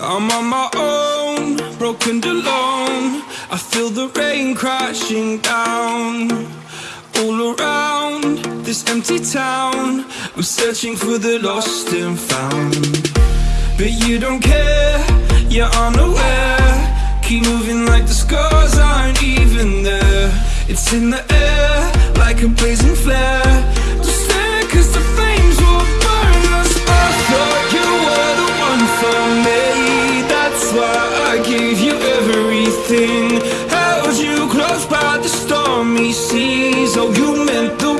I'm on my own, broken alone. I feel the rain crashing down all around this empty town. I'm searching for the lost and found. But you don't care, you're unaware. Keep moving like the scars aren't even there. It's in the Held you close by the stormy seas. Oh, you meant the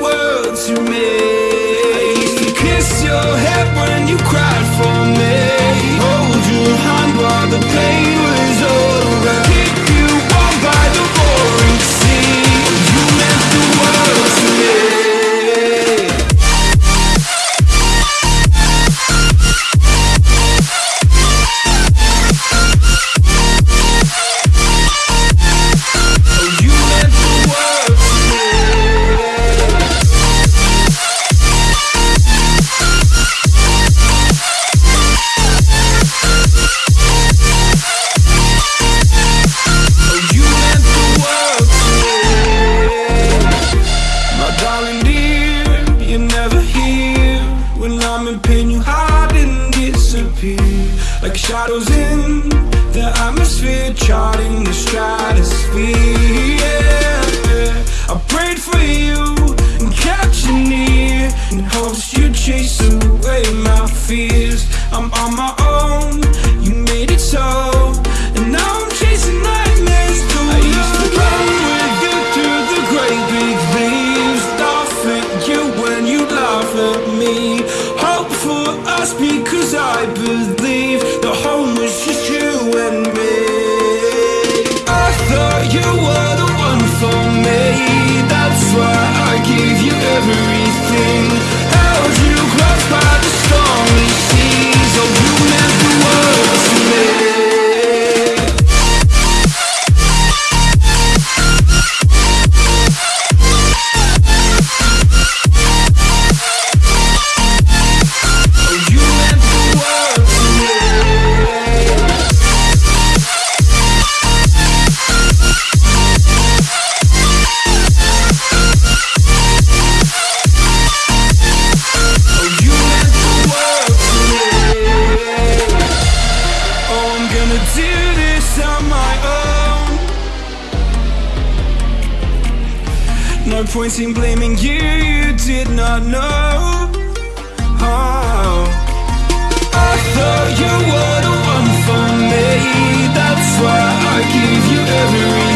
Pain, you hide and disappear. Like shadows in the atmosphere, charting the stratosphere. Yeah. I prayed for you and kept you near in hopes you'd chase away my fears. I'm on my us because I believe No point in blaming you, you did not know. Oh. I thought you were the one for me. That's why I give you every